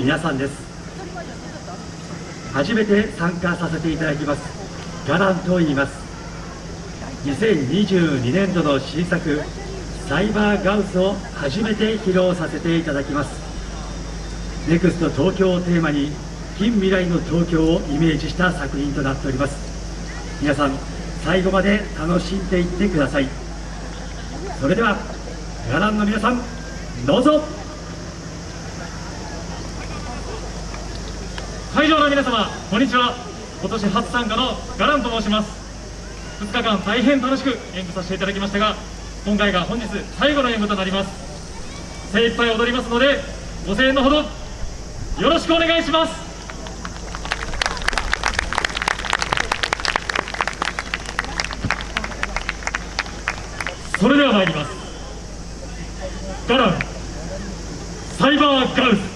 皆さんです。初めて参加させていただきます。ガランと言います。2022年度の新作サイバーガウスを初めて披露させていただきます。ネクスト東京をテーマに近未来の東京をイメージした作品となっております。皆さん最後まで楽しんでいってください。それではガランの皆さんどうぞ。会場の皆様こんにちは。今年初参加のガランと申します。2日間大変楽しく演舞させていただきましたが今回が本日最後の演舞となります。精一杯踊りますのでご声援のほどよろしくお願いします。それでは参ります。ガラン。サイバーガウス